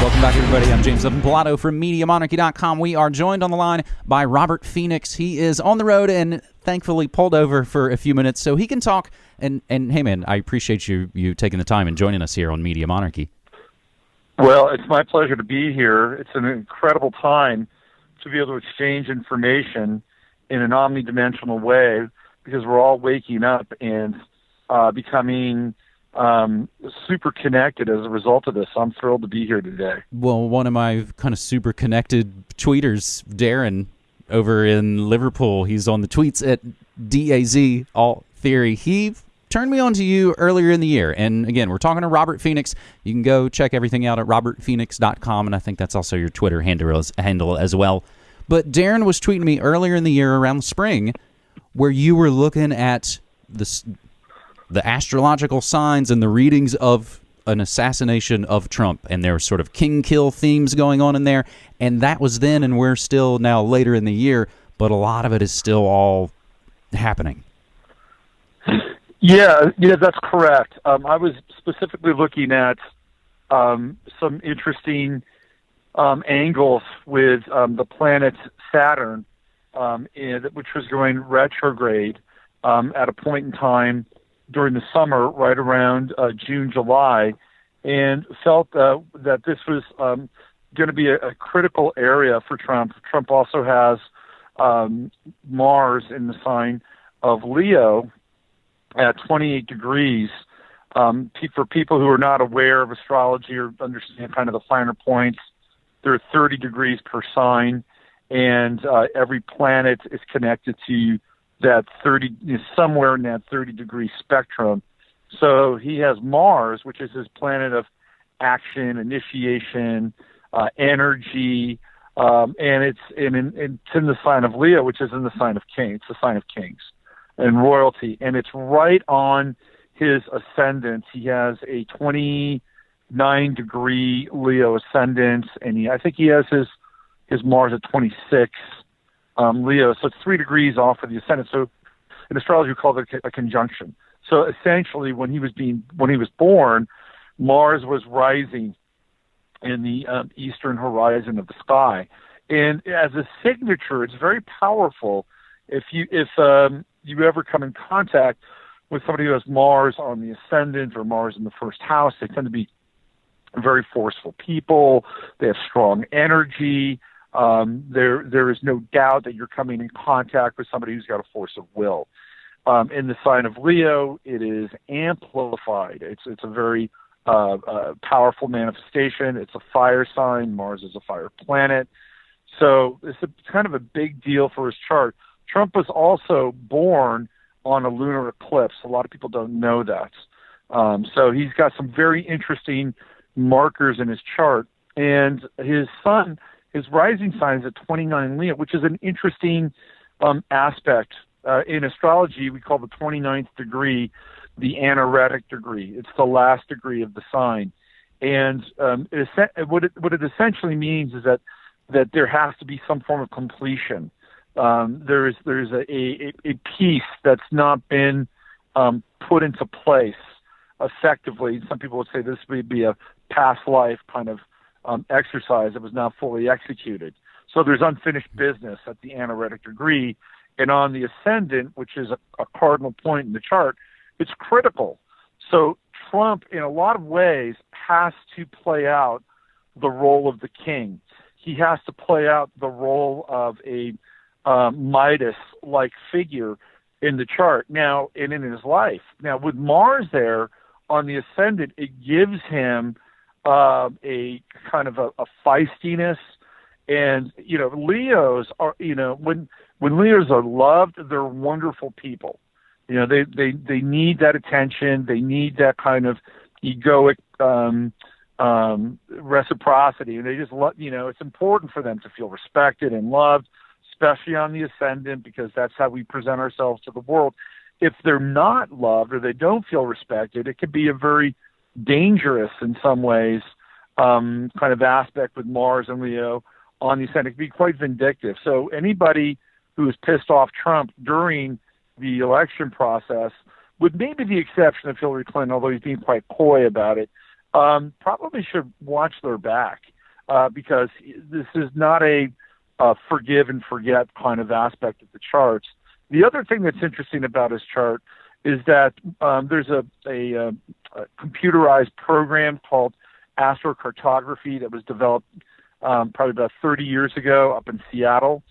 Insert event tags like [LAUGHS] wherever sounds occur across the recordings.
Welcome back, everybody. I'm James Evan from MediaMonarchy.com. We are joined on the line by Robert Phoenix. He is on the road and thankfully pulled over for a few minutes so he can talk. And, and hey, man, I appreciate you you taking the time and joining us here on Media Monarchy. Well, it's my pleasure to be here. It's an incredible time to be able to exchange information in an omnidimensional way because we're all waking up and uh, becoming um, super connected as a result of this. I'm thrilled to be here today. Well, one of my kind of super connected tweeters, Darren, over in Liverpool, he's on the tweets at DAZ All Theory. He turned me on to you earlier in the year. And again, we're talking to Robert Phoenix. You can go check everything out at robertphoenix.com. And I think that's also your Twitter handle as, well. But Darren was tweeting me earlier in the year around spring where you were looking at the, the astrological signs and the readings of an assassination of Trump. And there were sort of king kill themes going on in there. And that was then, and we're still now later in the year, but a lot of it is still all happening. Yeah, yeah, that's correct. Um, I was specifically looking at um, some interesting um, angles with um, the planet Saturn, um, in, which was going retrograde um, at a point in time during the summer, right around uh, June, July, and felt uh, that this was um, going to be a, a critical area for Trump. Trump also has um, Mars in the sign of Leo at 28 degrees. Um, for people who are not aware of astrology or understand kind of the finer points, there are 30 degrees per sign, and uh, every planet is connected to that 30 is somewhere in that 30 degree spectrum. So he has Mars, which is his planet of action, initiation, uh, energy, um, and it's in, in, it's in the sign of Leo, which is in the sign of King. It's the sign of Kings and royalty, and it's right on his ascendant. He has a 29 degree Leo ascendant, and he, I think he has his his Mars at 26 um, Leo, so it's three degrees off of the ascendant. So in astrology, we call it a, conjunction. So essentially, when he was being when he was born, Mars was rising in the um, eastern horizon of the sky, and as a signature, it's very powerful. If you if um, you ever come in contact with somebody who has Mars on the ascendant or Mars in the first house, they tend to be very forceful people. They have strong energy. Um, there, there is no doubt that you're coming in contact with somebody who's got a force of will. Um, in the sign of Leo, it is amplified. It's it's a very uh, uh, powerful manifestation. It's a fire sign. Mars is a fire planet, so it's a, kind of a big deal for his chart. Trump was also born on a lunar eclipse. A lot of people don't know that. Um, so he's got some very interesting markers in his chart. And his sun his rising sign is at 29 Leo, which is an interesting um, aspect. Uh, in astrology, we call the 29th degree the anaretic degree. It's the last degree of the sign. And um, it, what, it, what it essentially means is that, that there has to be some form of completion. Um, there is there's a, a, a piece that's not been um, put into place effectively. Some people would say this would be a past life kind of um, exercise that was not fully executed. So there's unfinished business at the anaretic degree. And on the ascendant, which is a, a cardinal point in the chart, it's critical. So Trump, in a lot of ways, has to play out the role of the king. He has to play out the role of a um, Midas like figure in the chart now and in his life. Now, with Mars there on the ascendant, it gives him uh, a kind of a, a feistiness. And you know, Leos are you know when when Leos are loved, they're wonderful people. You know, they they they need that attention. They need that kind of egoic um, um, reciprocity, and they just love. You know, it's important for them to feel respected and loved, especially on the ascendant, because that's how we present ourselves to the world. If they're not loved or they don't feel respected, it could be a very dangerous in some ways um, kind of aspect with Mars and Leo on the ascendant. It can be quite vindictive. So anybody who is pissed off Trump during the election process, with maybe the exception of Hillary Clinton, although he's being quite coy about it, um, probably should watch their back uh, because this is not a uh, forgive and forget kind of aspect of the charts. The other thing that's interesting about his chart is that um, there's a, a, a, computerized program called astrocartography that was developed um, probably about 30 years ago up in Seattle.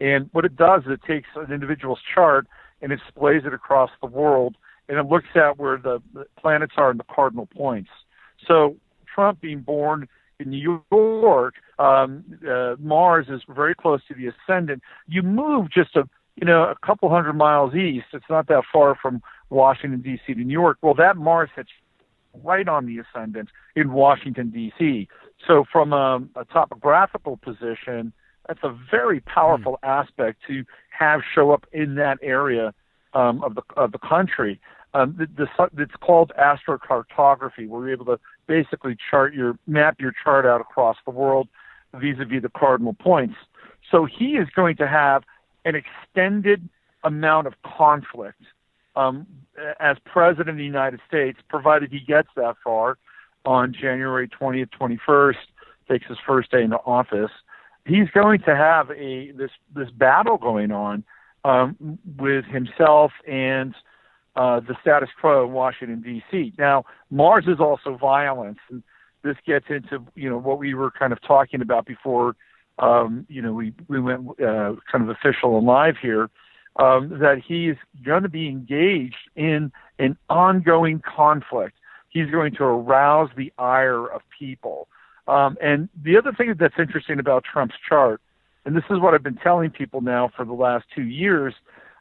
And what it does is it takes an individual's chart and it displays it across the world, and it looks at where the, planets are in the cardinal points. So Trump being born in New York, um, uh, Mars is very close to the ascendant. You move just a you know a couple hundred miles east. It's not that far from Washington D.C. to New York. Well, that Mars hits right on the ascendant in Washington D.C. So from a, a topographical position, that's a very powerful mm. aspect to have show up in that area um, of the of the country. Um, the, the, it's called astrocartography. where you're able to basically chart your map your chart out across the world vis-a-vis the cardinal points. So he is going to have an extended amount of conflict um, as president of the United States, provided he gets that far on January 20th, 21st, takes his first day into office. He's going to have a this this battle going on um, with himself and uh, the status quo in Washington D.C. Now, Mars is also violence, and this gets into you know what we were kind of talking about before. Um, you know, we we went uh, kind of official and live here um, that he's going to be engaged in an ongoing conflict. He's going to arouse the ire of people. Um, and the other thing that's interesting about Trump's chart, and this is what I've been telling people now for the last two years,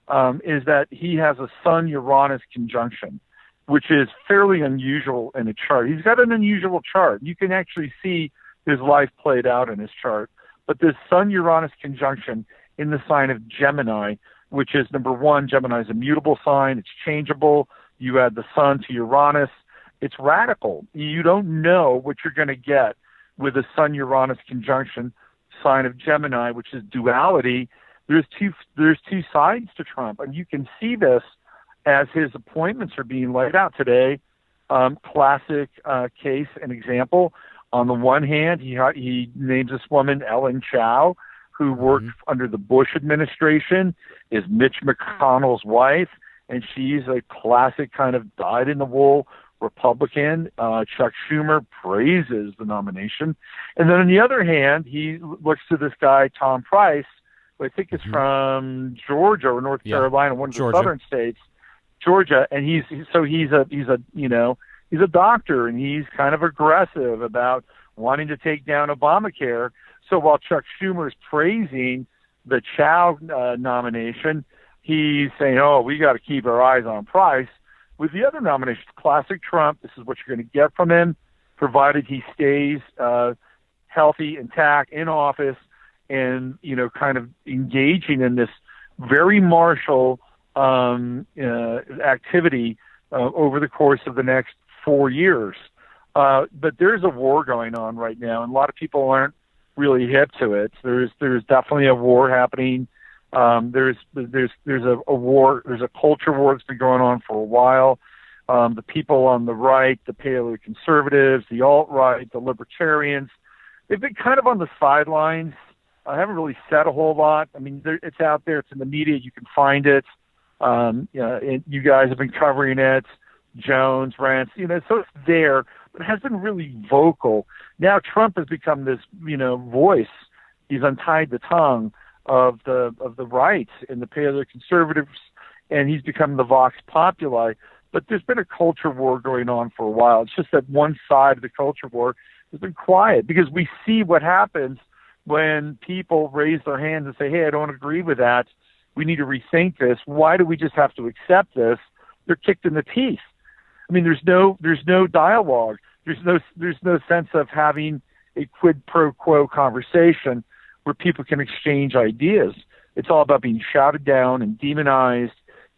um, is that he has a Sun Uranus conjunction, which is fairly unusual in a chart. He's got an unusual chart. You can actually see his life played out in his chart. But this Sun Uranus conjunction in the sign of Gemini which is number one, Gemini is a mutable sign, it's changeable. You add the sun to Uranus, it's radical. You don't know what you're going to get with a Sun Uranus conjunction sign of Gemini, which is duality. There's two there's two sides to Trump, and you can see this as his appointments are being laid out today. Um, classic uh, case and example. On the one hand, he he names this woman Elaine Chao, who worked mm-hmm. under the Bush administration, is Mitch McConnell's wife, and she's a classic kind of dyed in the wool Republican. Uh, Chuck Schumer praises the nomination. And then on the other hand, he looks to this guy, Tom Price, who I think is mm-hmm. from Georgia or North yeah. Carolina, one of Georgia. the southern states, Georgia, and he's so he's a he's a you know he's a doctor and he's kind of aggressive about wanting to take down Obamacare. So while Chuck Schumer is praising the Chao uh, nomination, he's saying, "Oh, we got to keep our eyes on Price." With the other nominations, classic Trump, this is what you're going to get from him, provided he stays uh, healthy, intact, in office, and you know, kind of engaging in this very martial um, uh, activity uh, over the course of the next four years. Uh, but there's a war going on right now, and a lot of people aren't really hip to it. There's there's definitely a war happening. Um, there's there's there's a, a war. There's a culture war that's been going on for a while. Um, the people on the right, the paleo conservatives, the alt right, the libertarians, they've been kind of on the sidelines. I haven't really said a whole lot. I mean, it's out there. It's in the media. You can find it. Um, you, know, it, you guys have been covering it. Jones, Rense, you know, so it's there but hasn't been really vocal. Now Trump has become this, you know, voice. He's untied the tongue of the of the right and the paleo conservatives, and he's become the vox populi. But there's been a culture war going on for a while. It's just that one side of the culture war has been quiet because we see what happens when people raise their hands and say, "Hey, I don't agree with that. We need to rethink this. Why do we just have to accept this?" They're kicked in the teeth. I mean, there's no there's no dialogue. There's no there's no sense of having a quid pro quo conversation where people can exchange ideas. It's all about being shouted down and demonized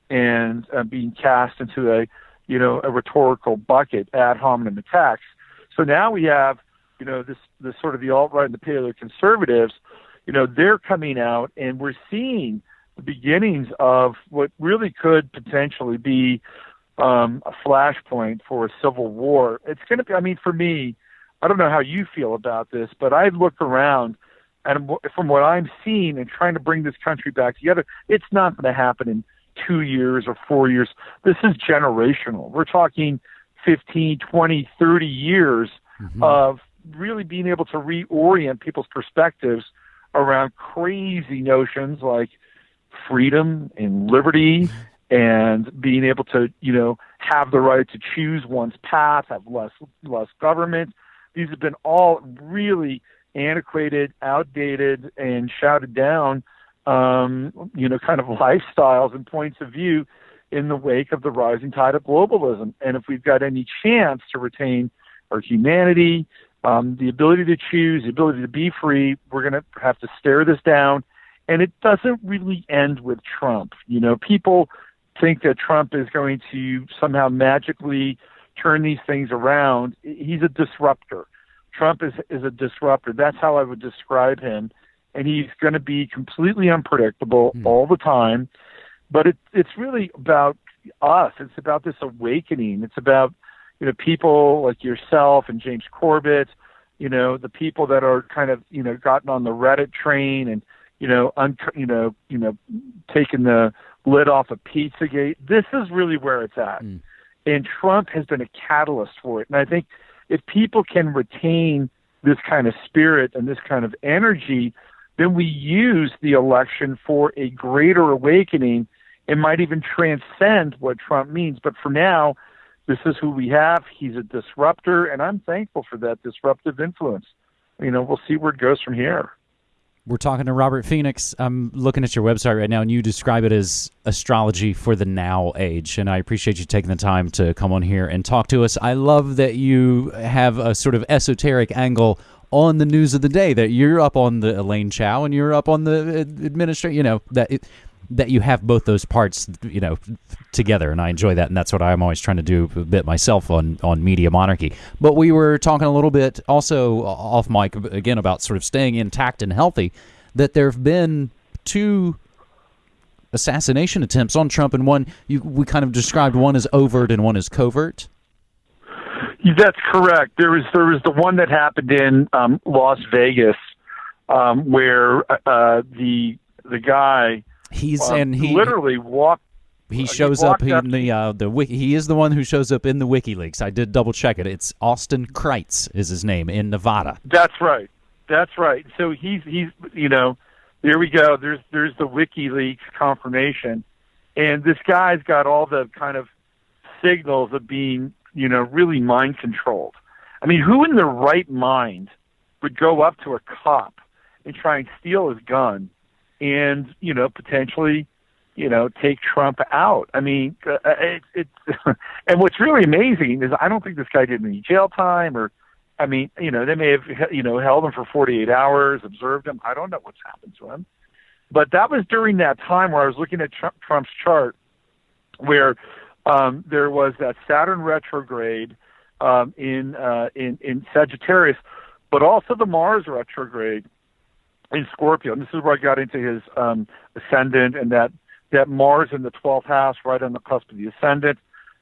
and uh, being cast into a you know a rhetorical bucket ad hominem attacks. So now we have you know this this sort of the alt right and the paleo conservatives. You know they're coming out and we're seeing the beginnings of what really could potentially be um, a flashpoint for a civil war. It's going to be. I mean, for me, I don't know how you feel about this, but I look around and from what I'm seeing and trying to bring this country back together, it's not going to happen in two years or four years. This is generational. We're talking 15, 20, 30 years mm-hmm. of really being able to reorient people's perspectives around crazy notions like freedom and liberty [LAUGHS] and being able to, you know, have the right to choose one's path, have less less government. These have been all really antiquated, outdated, and shouted down, um, you know, kind of [LAUGHS] lifestyles and points of view in the wake of the rising tide of globalism. And if we've got any chance to retain our humanity, um, the ability to choose, the ability to be free, we're going to have to stare this down. And it doesn't really end with Trump. You know, people think that Trump is going to somehow magically turn these things around. He's a disruptor. Trump is is a disruptor. That's how I would describe him, and he's going to be completely unpredictable mm. all the time. But it, it's really about us. It's about this awakening. It's about you know people like yourself and James Corbett. You know the people that are kind of you know gotten on the Reddit train and you know un- you know you know taking the lid off of Pizzagate. This is really where it's at. Mm. And Trump has been a catalyst for it. And I think if people can retain this kind of spirit and this kind of energy, then we use the election for a greater awakening. It might even transcend what Trump means. But for now, this is who we have. He's a disruptor, and I'm thankful for that disruptive influence. You know, we'll see where it goes from here. We're talking to Robert Phoenix. I'm looking at your website right now, and you describe it as astrology for the now age. And I appreciate you taking the time to come on here and talk to us. I love that you have a sort of esoteric angle on the news of the day. That you're up on the Elaine Chao and you're up on the uh, administration. You know that it, that you have both those parts, you know, together, and I enjoy that, and that's what I'm always trying to do a bit myself on on Media Monarchy. But we were talking a little bit also off mic again about sort of staying intact and healthy. That there have been two assassination attempts on Trump, and one you, we kind of described one as overt and one as covert. That's correct. There was there was the one that happened in um, Las Vegas, um, where uh, the the guy He's uh, and he literally walked. He uh, shows he up in the uh, the wiki. He is the one who shows up in the WikiLeaks. I did double check it. It's Austyn Crites is his name in Nevada. That's right. That's right. So he's he's you know, there we go. There's there's the WikiLeaks confirmation, and this guy's got all the kind of signals of being you know really mind controlled. I mean, who in their right mind would go up to a cop and try and steal his gun and you know potentially you know take Trump out. I mean, uh, uh it, it [LAUGHS] and what's really amazing is I don't think this guy did any jail time or. I mean, you know, they may have, you know, held him for 48 hours, observed him. I don't know what's happened to him. But that was during that time where I was looking at Trump, Trump's chart, where um, there was that Saturn retrograde um, in uh, in in Sagittarius, but also the Mars retrograde in Scorpio. And this is where I got into his um, ascendant and that that Mars in the 12th house, right on the cusp of the ascendant,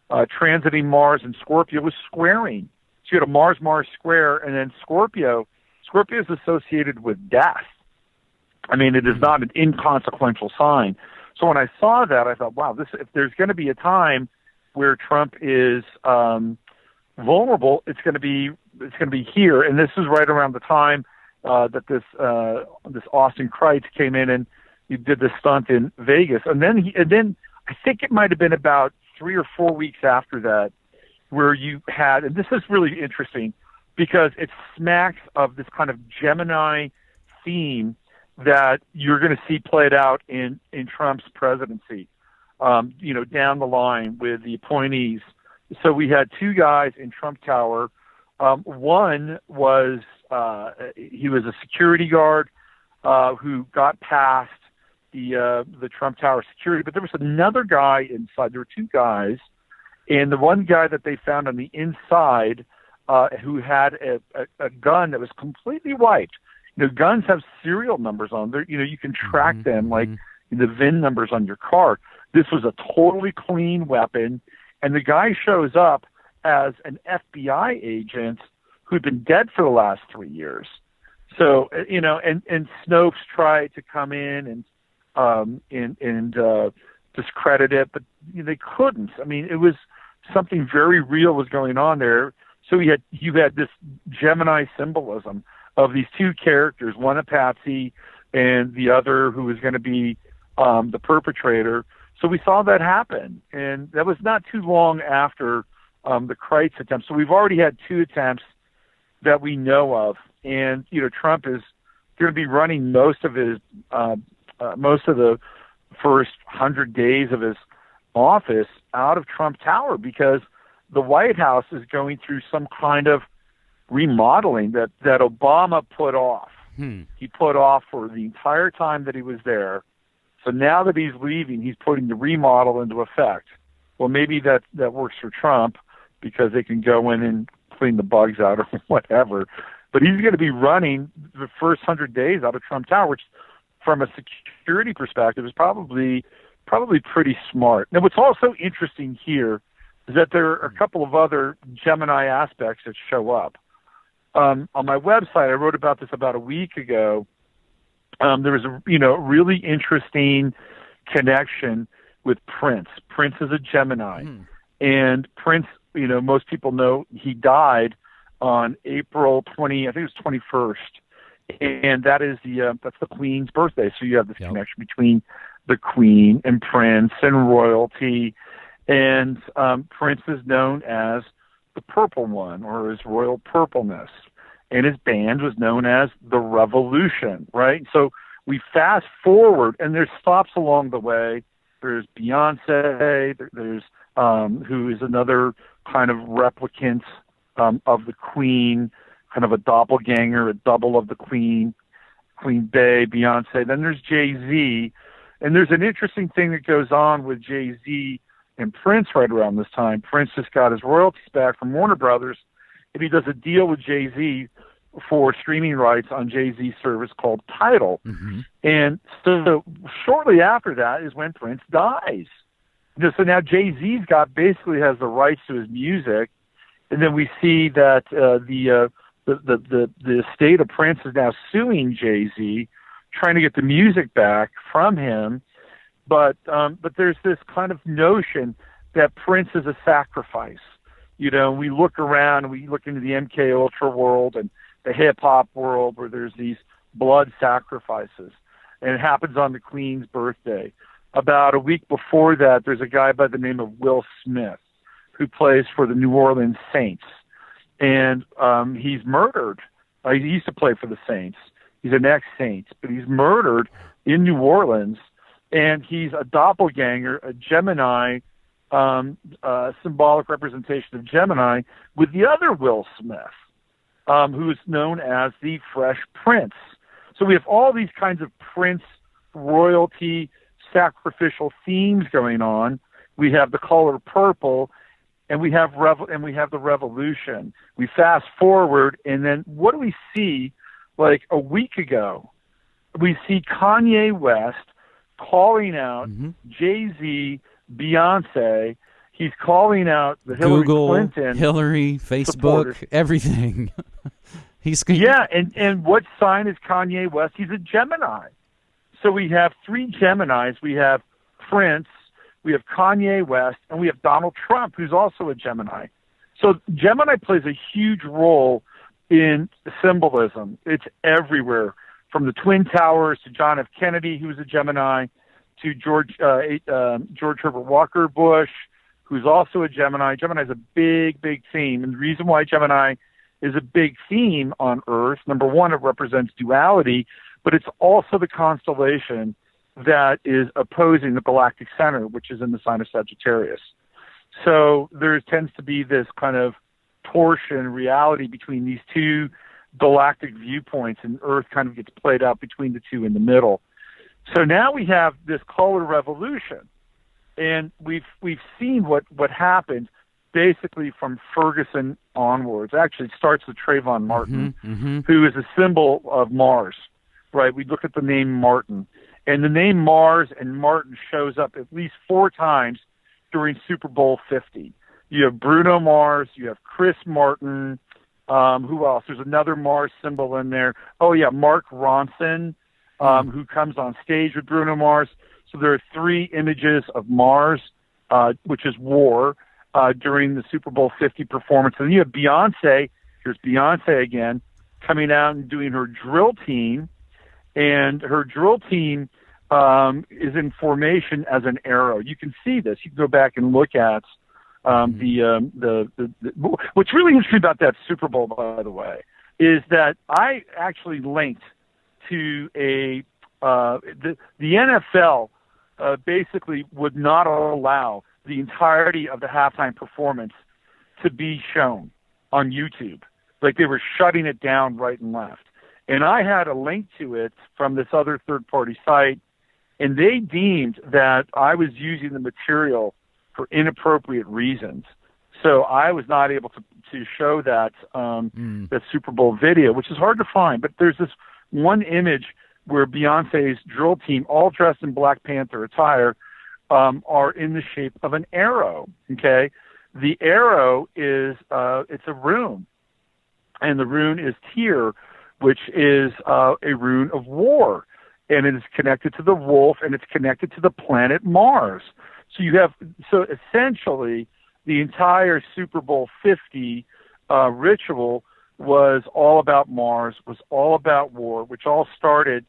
uh, transiting Mars and Scorpio was squaring. So you had a Mars Mars square, and then Scorpio. Scorpio is associated with death. I mean, it is not an inconsequential sign. So when I saw that, I thought, wow, this if there's going to be a time where Trump is um, vulnerable, it's going to be it's going to be here, and this is right around the time uh, that this uh, this Austyn Crites came in and he did this stunt in Vegas, and then he and then I think it might have been about three or four weeks after that where you had, and this is really interesting because it smacks of this kind of Gemini theme that you're going to see played out in in Trump's presidency. Um, you know, down the line with the appointees. So we had two guys in Trump Tower. Um, one was uh, he was a security guard uh, who got past the uh, the Trump Tower security, but there was another guy inside. There were two guys, and the one guy that they found on the inside uh, who had a, a, a gun that was completely wiped. You know, guns have serial numbers on them. You know, you can track mm-hmm. them like mm-hmm. the VIN numbers on your car. This was a totally clean weapon, and the guy shows up as an FBI agent who'd been dead for the last three years. So you know, and and Snopes tried to come in and um, and and uh, discredit it, but they couldn't. I mean, it was something very real was going on there. So you had you had this Gemini symbolism of these two characters, one a patsy and the other who was going to be um, the perpetrator. So we saw that happen, and that was not too long after um, the Crites attempt. So we've already had two attempts that we know of, and you know Trump is going to be running most of his uh, uh, most of the first hundred days of his office out of Trump Tower because the White House is going through some kind of remodeling that that Obama put off. Hmm. He put off for the entire time that he was there. So now that he's leaving, he's putting the remodel into effect. Well, maybe that that works for Trump because they can go in and clean the bugs out or [LAUGHS] whatever. But he's going to be running the first hundred days out of Trump Tower, which, from a security perspective, is probably probably pretty smart. Now, what's also interesting here is that there are a couple of other Gemini aspects that show up. Um, on my website, I wrote about this about a week ago. Um, there was a you know really interesting connection with Prince. Prince is a Gemini, Hmm. and Prince, you know, most people know he died on April twenty, I think it was twenty first, and that is the uh, that's the Queen's birthday. So you have this Yep. connection between the Queen and Prince and royalty, and um, Prince is known as the Purple One or his royal purpleness, and his band was known as the Revolution. Right, so we fast forward, and there's stops along the way. There's Beyonce. There's um, who is another kind of replicant um, of the Queen, kind of a doppelganger, a double of the Queen, Queen Bey, Beyonce. Then there's Jay Z, and there's an interesting thing that goes on with Jay Z and Prince right around this time. Prince just got his royalties back from Warner Brothers, and he does a deal with Jay Z for streaming rights on Jay Z's service called Tidal. hmm And so shortly after that is when Prince dies. So now Jay Z's got basically has the rights to his music, and then we see that uh, the, uh, the the the the estate of Prince is now suing Jay Z, trying to get the music back from him. But um, but there's this kind of notion that Prince is a sacrifice. You know, we look around, we look into the MK Ultra world and the hip hop world where there's these blood sacrifices, and it happens on the Queen's birthday. About a week before that, there's a guy by the name of Will Smith who plays for the New Orleans Saints, and um, he's murdered. Uh, he used to play for the Saints. He's an ex-Saint, but he's murdered in New Orleans, and he's a doppelganger, a Gemini, um, uh, symbolic representation of Gemini, with the other Will Smith um, who is known as the Fresh Prince. So we have all these kinds of Prince royalty sacrificial themes going on. We have the color purple, and we have rev- and we have the revolution. We fast forward, and then what do we see? Like a week ago, we see Kanye West calling out hmm Jay Z, Beyonce. He's calling out the Hillary Google, Clinton. Hillary, Facebook, supporters. everything. [LAUGHS] He's Yeah, and and what sign is Kanye West? He's a Gemini. So we have three Geminis. We have Prince, we have Kanye West, and we have Donald Trump, who's also a Gemini. So Gemini plays a huge role in symbolism. It's everywhere, from the Twin Towers to John F. Kennedy, who was a Gemini, to George uh, um George Herbert Walker Bush, who's also a Gemini. Gemini is a big, big theme, and the reason why Gemini is a big theme on Earth. Number one, it represents duality, but it's also the constellation that is opposing the galactic center, which is in the sign of Sagittarius. So there tends to be this kind of torsion reality between these two galactic viewpoints, and Earth kind of gets played out between the two in the middle. So now we have this color revolution, and we've we've seen what what happened basically from Ferguson onwards. Actually, it starts with Trayvon Martin, hmm who is a symbol of Mars. Right? We look at the name Martin, and the name Mars and Martin shows up at least four times during Super Bowl 50. You have Bruno Mars, you have Chris Martin. Um, who else? There's another Mars symbol in there. Oh yeah, Mark Ronson, um, who comes on stage with Bruno Mars. So there are three images of Mars, uh, which is war, uh, during the Super Bowl 50 performance. And then you have Beyonce. Here's Beyonce again, coming out and doing her drill team, and her drill team um, is in formation as an arrow. You can see this. You can go back and look at um, the, um, the, the, the what's really interesting about that Super Bowl, by the way, is that I actually linked to a uh, the the NFL uh, basically would not allow the entirety of the halftime performance to be shown on YouTube. Like they were shutting it down right and left. And I had a link to it from this other third party site, and they deemed that I was using the material for inappropriate reasons. So I was not able to, to show that um, mm. that Super Bowl video, which is hard to find. But there's this one image where Beyonce's drill team, all dressed in Black Panther attire, um, are in the shape of an arrow. Okay, the arrow is uh, it's a rune, and the rune is Tyr, which is uh, a rune of war, and it is connected to the wolf, and it's connected to the planet Mars. So you have so essentially the entire Super Bowl 50 uh, ritual was all about Mars, was all about war, which all started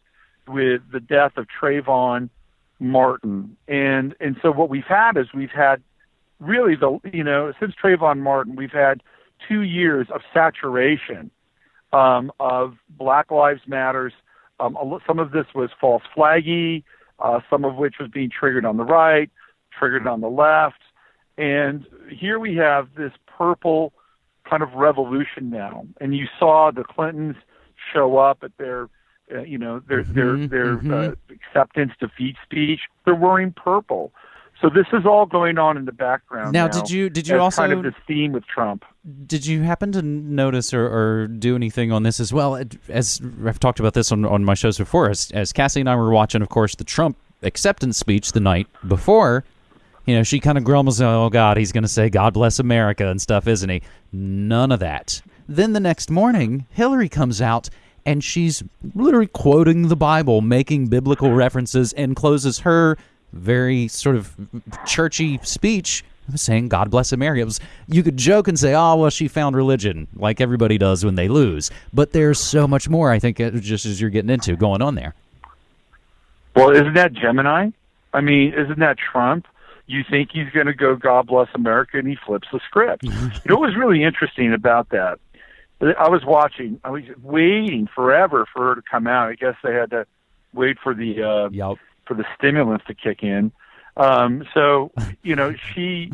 with the death of Trayvon Martin. And and so what we've had is we've had really the you know since Trayvon Martin we've had two years of saturation um, of Black Lives Matters. Um, some of this was false flaggy, uh, some of which was being triggered on the right, triggered on the left, and here we have this purple kind of revolution now. And you saw the Clintons show up at their, uh, you know, their mm-hmm, their their mm-hmm. uh, acceptance defeat speech. They're wearing purple. So this is all going on in the background. Now, now did you did you also kind of this theme with Trump? Did you happen to notice or, or do anything on this as well? As I've talked about this on on my shows before, as as Cassie and I were watching, of course, the Trump acceptance speech the night before you know, she kind of grumbles, oh, God, he's going to say, God bless America and stuff, isn't he? None of that. Then the next morning, Hillary comes out and she's literally quoting the Bible, making biblical references, and closes her very sort of churchy speech saying God bless America. It Was, you could joke and say, oh, well, she found religion, like everybody does when they lose. But there's so much more, I think, uh, just as you're getting into, going on there. Well, isn't that Gemini? I mean, isn't that Trump? you think he's going to go God bless America and he flips the script. [LAUGHS] you know what was really interesting about that? I was watching, I was waiting forever for her to come out. I guess they had to wait for the uh yep. For the stimulants to kick in. Um so, you know, she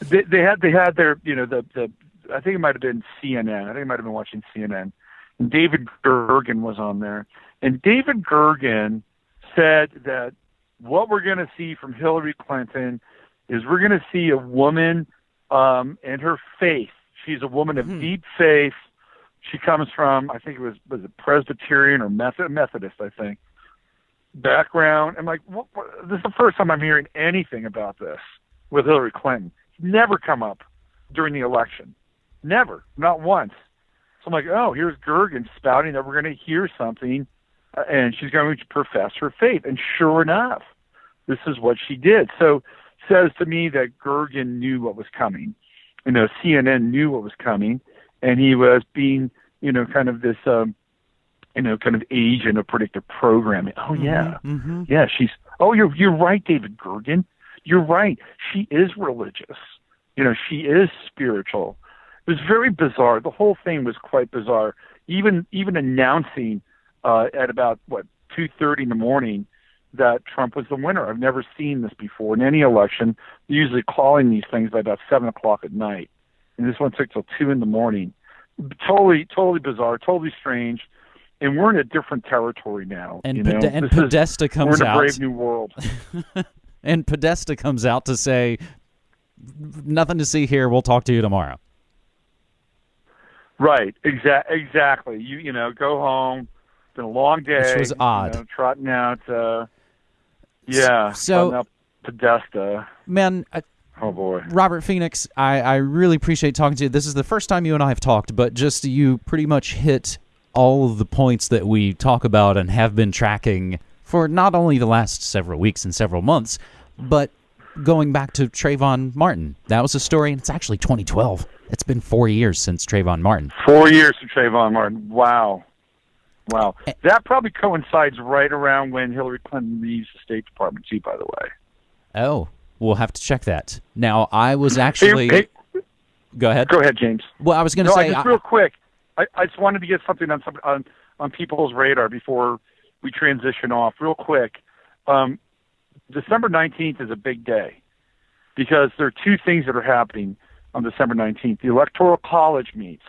they, they had they had their, you know, the the I think it might have been CNN. I think it might have been watching CNN. And David Gergen was on there. And David Gergen said that what we're going to see from Hillary Clinton is we're going to see a woman um, and her faith. She's a woman of hmm. deep faith. She comes from, I think it was, was it Presbyterian or Method, Methodist, I think, background. I'm like, what, what, this is the first time I'm hearing anything about this with Hillary Clinton. Never come up during the election. Never, not once. So I'm like, oh, here's Gergen spouting that we're going to hear something, uh, and she's going to profess her faith. And sure enough, this is what she did. So says to me that Gergen knew what was coming. You know, CNN knew what was coming, and he was being, you know, kind of this, um, you know, kind of agent of predictive programming. Oh yeah, mm-hmm, mm-hmm. yeah. She's. Oh, you're you're right, David Gergen. You're right. She is religious. You know, she is spiritual. It was very bizarre. The whole thing was quite bizarre. Even even announcing uh, at about what two thirty in the morning that Trump was the winner. I've never seen this before in any election. They're usually calling these things by about seven o'clock at night, and this one took till two in the morning. Totally, totally bizarre, totally strange. And we're in a different territory now. And, you know? Pod- and Podesta is, comes we're in out. a brave new world. [LAUGHS] and Podesta comes out to say, "Nothing to see here. We'll talk to you tomorrow." Right. Exa- exactly. You you know go home. It's been a long day. Which was odd. You know, trotting out. Uh, yeah. So Podesta. Man, Oh boy, Robert Phoenix, I, I really appreciate talking to you. This is the first time you and I have talked, but just you pretty much hit all of the points that we talk about and have been tracking for not only the last several weeks and several months, but going back to Trayvon Martin. That was a story, and it's actually 2012. It's been four years since Trayvon Martin. Four years from Trayvon Martin. Wow. Wow. That probably coincides right around when Hillary Clinton leaves the State Department, too, by the way. Oh, we'll have to check that. Now, I was actually. Hey, hey, go ahead. Go ahead, James. Well, I was going to no, say. I just real quick. I, I just wanted to get something on some on, on people's radar before we transition off. Real quick. Um, December 19th is a big day because there are two things that are happening on December 19th. The Electoral College meets,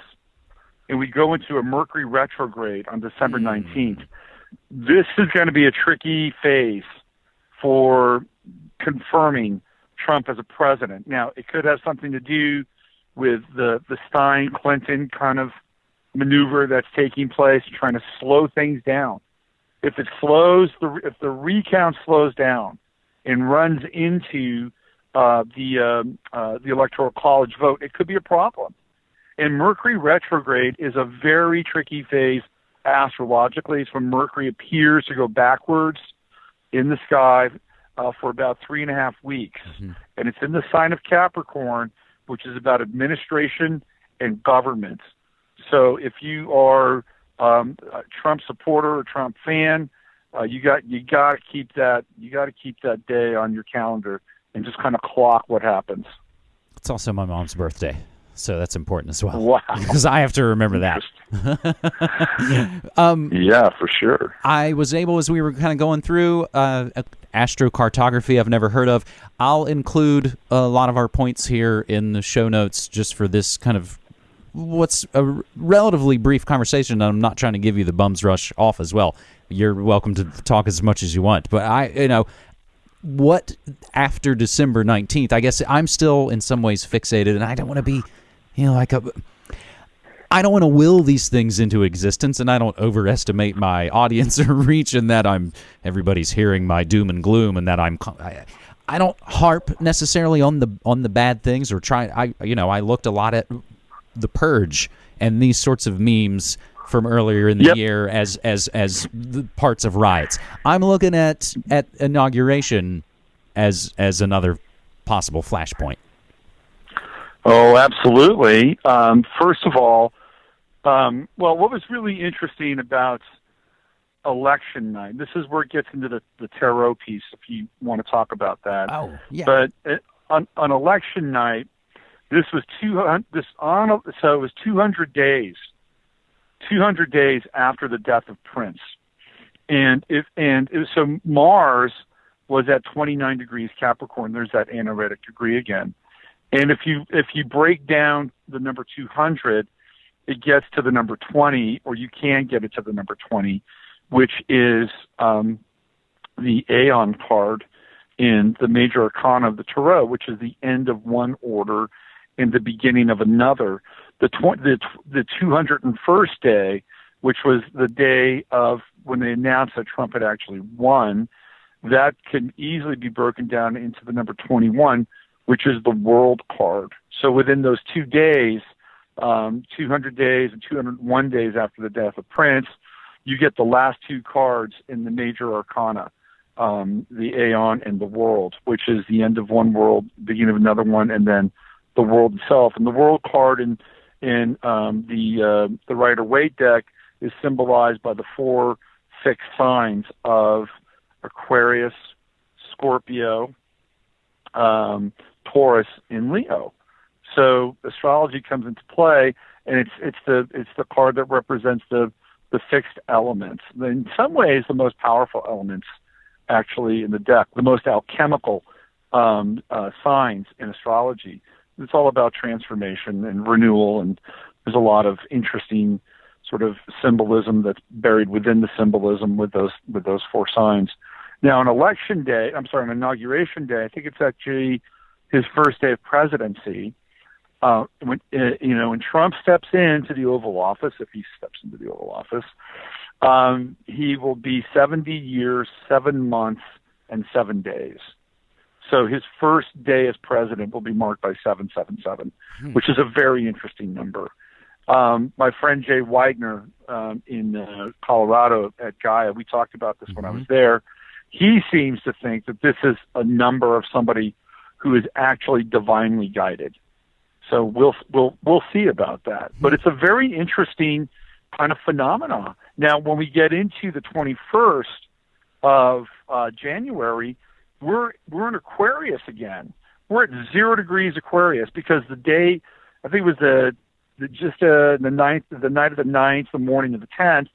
and we go into a Mercury retrograde on December Mm. 19th. This is going to be a tricky phase for confirming Trump as a president. Now, it could have something to do with the, the Stein Clinton kind of maneuver that's taking place, trying to slow things down. If it slows, the, if the recount slows down and runs into uh, the um, uh, the electoral college vote, it could be a problem. And Mercury retrograde is a very tricky phase astrologically. It's when Mercury appears to go backwards in the sky uh, for about three and a half weeks, and it's in the sign of Capricorn, which is about administration and government. So if you are um, a Trump supporter or Trump fan, uh, you got you got to keep that you got to keep that day on your calendar and just kind of clock what happens. It's also my mom's birthday, so that's important as well. Wow. [LAUGHS] Because I have to remember that. [LAUGHS] um, Yeah, for sure. I was able, as we were kind of going through uh, astrocartography, I've never heard of. I'll include a lot of our points here in the show notes just for this kind of what's a relatively brief conversation. I'm not trying to give you the bums rush off as well. You're welcome to talk as much as you want, but I, you know, what after December 19th? I guess I'm still in some ways fixated, and I don't want to be, you know, like a. I don't want to will these things into existence, and I don't overestimate my audience [LAUGHS] or reach and that I'm everybody's hearing my doom and gloom, and that I'm. I, I don't harp necessarily on the on the bad things or try. I you know I looked a lot at the purge and these sorts of memes from earlier in the Yep. year as as as the parts of riots. I'm looking at at inauguration as as another possible flashpoint. Oh, absolutely. Um, first of all, um, well, what was really interesting about election night? This is where it gets into the, the tarot piece, if you want to talk about that. Oh yeah. But uh, on, on election night, this was two hundred. This on so it was two hundred days, two hundred days after the death of Prince, and if and it was, so Mars was at twenty nine degrees Capricorn. There's that anaretic degree again, and if you if you break down the number two hundred, it gets to the number twenty, or you can get it to the number twenty, which is um, the Aeon card in the major arcana of the tarot, which is the end of one order and the beginning of another. The tw- the the 201st day, which was the day of when they announced that Trump had actually won, that can easily be broken down into the number 21, which is the world card. So within those two days, um, 200 days and 201 days after the death of Prince, you get the last two cards in the major arcana um, the Aeon and the World, which is the end of one world, beginning of another one, and then the world itself. And the World card in in um, the uh, the Rider Waite deck is symbolized by the four fixed signs of Aquarius, Scorpio, um, Taurus, and Leo. So astrology comes into play, and it's it's the it's the card that represents the the fixed elements. In some ways, the most powerful elements actually in the deck, the most alchemical um, uh, signs in astrology. It's all about transformation and renewal, and there's a lot of interesting sort of symbolism that's buried within the symbolism with those with those four signs. Now, on election day, I'm sorry, on inauguration day, I think it's actually his first day of presidency. Uh, when uh, you know when Trump steps into the Oval Office, if he steps into the Oval Office, um, he will be 70 years, seven months, and seven days. So his first day as president will be marked by 777, hmm. which is a very interesting number. Um, my friend Jay Weidner um, in uh, Colorado at Gaia, we talked about this mm-hmm. when I was mm-hmm. there. He seems to think that this is a number of somebody who is actually divinely guided. So we'll we'll we'll see about that. But it's a very interesting kind of phenomenon. Now, when we get into the 21st of uh, January, we're we're in Aquarius again. We're at zero degrees Aquarius because the day, I think it was the, the just uh, the ninth, the night of the ninth, the morning of the tenth,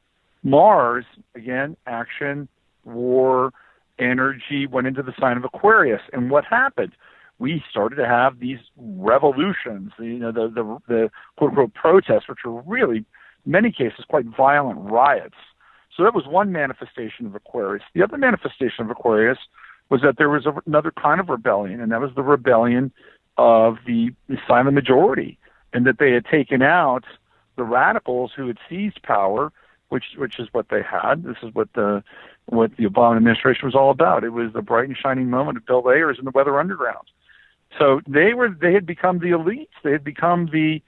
Mars again, action, war, energy went into the sign of Aquarius, and what happened? We started to have these revolutions, you know, the the, the quote unquote protests, which were really, in many cases, quite violent riots. So that was one manifestation of Aquarius. The other manifestation of Aquarius was that there was a, another kind of rebellion, and that was the rebellion of the, the silent majority, and that they had taken out the radicals who had seized power, which which is what they had. This is what the what the Obama administration was all about. It was the bright and shining moment of Bill Ayers and the Weather Underground. So they were they had become the elites. They had become the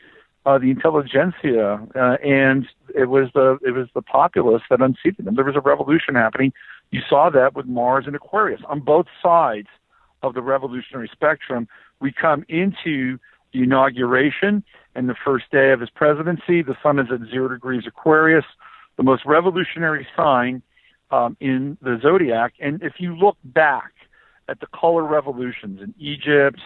uh, the intelligentsia, uh, and it was the it was the populace that unseated them. There was a revolution happening. You saw that with Mars and Aquarius on both sides of the revolutionary spectrum. We come into the inauguration and the first day of his presidency. The sun is at zero degrees Aquarius, the most revolutionary sign um, in the zodiac. And if you look back at the color revolutions in Egypt,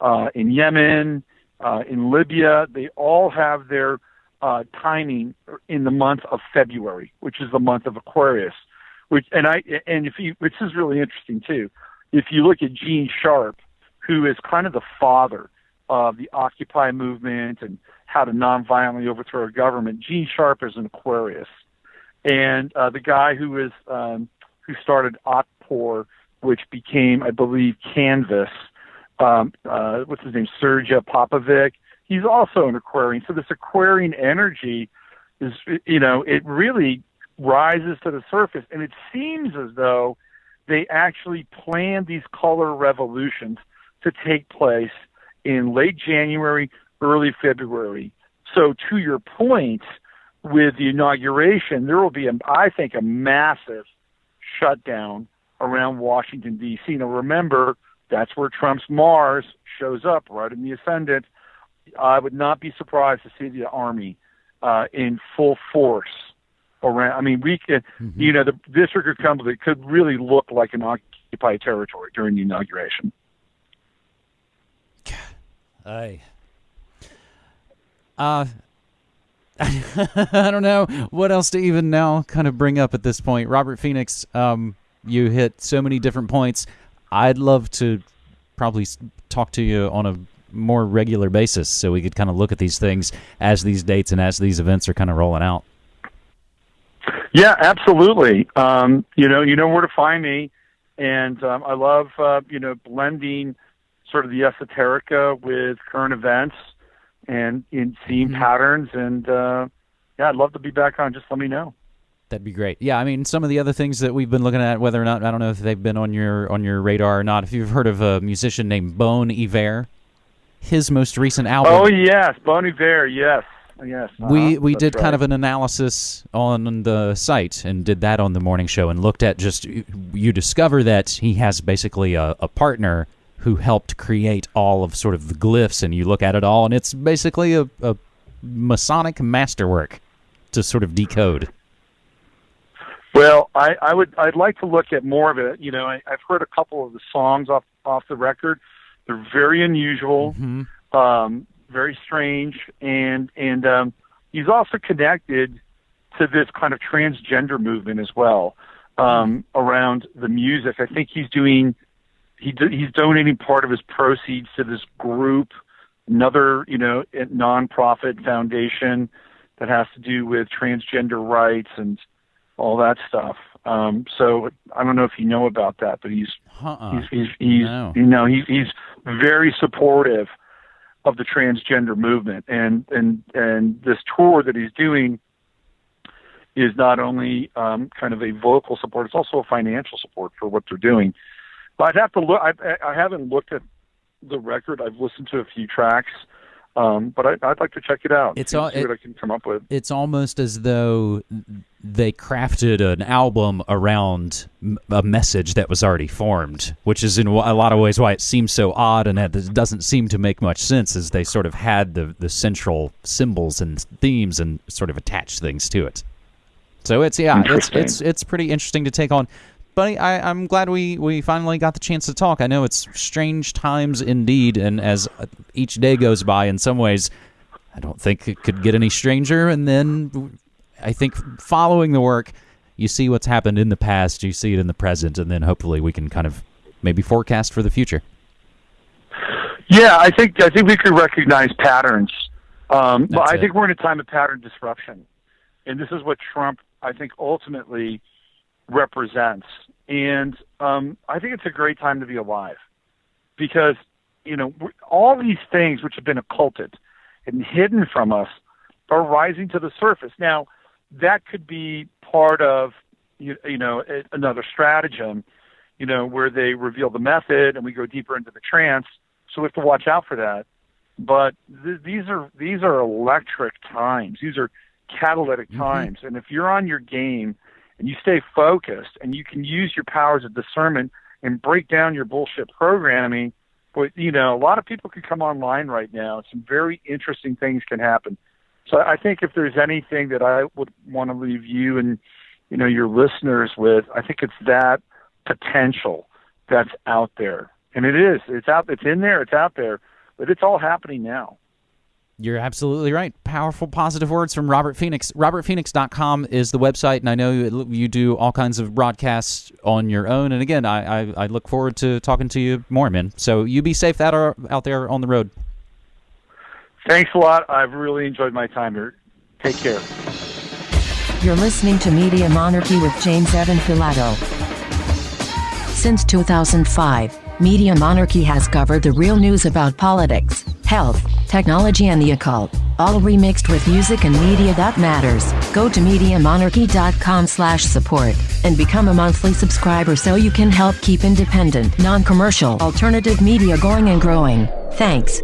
uh, in Yemen, uh, in Libya, they all have their uh, timing in the month of February, which is the month of Aquarius. Which and I and if you, which is really interesting too. If you look at Gene Sharp, who is kind of the father of the Occupy movement and how to nonviolently overthrow a government, Gene Sharp is an Aquarius, and uh, the guy who is um, who started Otpor, which became, I believe, Canvas um, uh, what's his name, Srdja Popovic. He's also an Aquarian. So this Aquarian energy is, you know, it really rises to the surface, and it seems as though they actually planned these color revolutions to take place in late January, early February. So to your point, with the inauguration, there will be, a, I think, a massive shutdown around Washington D.C. Now remember, that's where Trump's Mars shows up right in the ascendant. I would not be surprised to see the army uh, in full force around. I mean, we could, mm-hmm. you know, the district come, it could really look like an occupied territory during the inauguration. I, uh, [LAUGHS] I don't know what else to even now kind of bring up at this point. Robert Phoenix, um, you hit so many different points. I'd love to probably talk to you on a more regular basis so we could kind of look at these things as these dates and as these events are kind of rolling out. Yeah, absolutely. Um, you know, you know where to find me, and um, I love uh, you know blending sort of the esoterica with current events and in seeing mm-hmm. patterns. And uh, yeah, I'd love to be back on. Just let me know. That'd be great. Yeah, I mean, some of the other things that we've been looking at, whether or not I don't know if they've been on your on your radar or not. If you've heard of a musician named Bon Iver, his most recent album. Oh yes, Bon Iver. Yes, yes. Uh-huh. We we did right. kind of an analysis on the site and did that on the morning show and looked at just you discover that he has basically a, a partner who helped create all of sort of the glyphs, and you look at it all, and it's basically a, a Masonic masterwork to sort of decode. Well, I, I would I'd like to look at more of it. You know, I, I've heard a couple of the songs off off the record. They're very unusual, mm-hmm. um, very strange, and and um, he's also connected to this kind of transgender movement as well um, around the music. I think he's doing he he's donating part of his proceeds to this group, another you know nonprofit foundation that has to do with transgender rights and all that stuff. Um, so I don't know if you know about that, but he's uh-uh. he's he's, he's no. you know he's he's very supportive of the transgender movement, and and and this tour that he's doing is not only um, kind of a vocal support; it's also a financial support for what they're doing. but I'd have to look. I, I haven't looked at the record. I've listened to a few tracks. Um, but I, would like to check it out. It's all, see what I can come up with. It's almost as though they crafted an album around a message that was already formed, which is in a lot of ways why it seems so odd and it doesn't seem to make much sense. As they sort of had the the central symbols and themes and sort of attached things to it. So it's yeah, it's it's it's pretty interesting to take on buddy, I, am glad we, we finally got the chance to talk. I know it's strange times indeed, and as each day goes by, in some ways, I don't think it could get any stranger. And then I think following the work, you see what's happened in the past, you see it in the present, and then hopefully we can kind of maybe forecast for the future. Yeah, I think I think we could recognize patterns. Um, but I it. think we're in a time of pattern disruption, and this is what Trump, I think, ultimately represents. And um, I think it's a great time to be alive because, you know, all these things which have been occulted and hidden from us are rising to the surface. Now, that could be part of, you, you know, another stratagem, you know, where they reveal the method and we go deeper into the trance. So we have to watch out for that. But th- these are these are electric times. These are catalytic mm-hmm. times. And if you're on your game and you stay focused and you can use your powers of discernment and break down your bullshit programming, but you know, a lot of people can come online right now. Some very interesting things can happen. So I think if there's anything that I would want to leave you and you know your listeners with, I think it's that potential that's out there. And it is. It's out it's in there, it's out there, but it's all happening now. You're absolutely right. Powerful, positive words from Robert Phoenix. RobertPhoenix.com is the website, and I know you do all kinds of broadcasts on your own. And again, I, I, I look forward to talking to you more, man. So you be safe out, out there on the road. Thanks a lot. I've really enjoyed my time here. Take care. You're listening to Media Monarchy with James Evan Pilato. Since 2005, Media Monarchy has covered the real news about politics, health, technology and the occult, all remixed with music and media that matters. Go to MediaMonarchy.com slash support and become a monthly subscriber so you can help keep independent, non-commercial, alternative media going and growing. Thanks.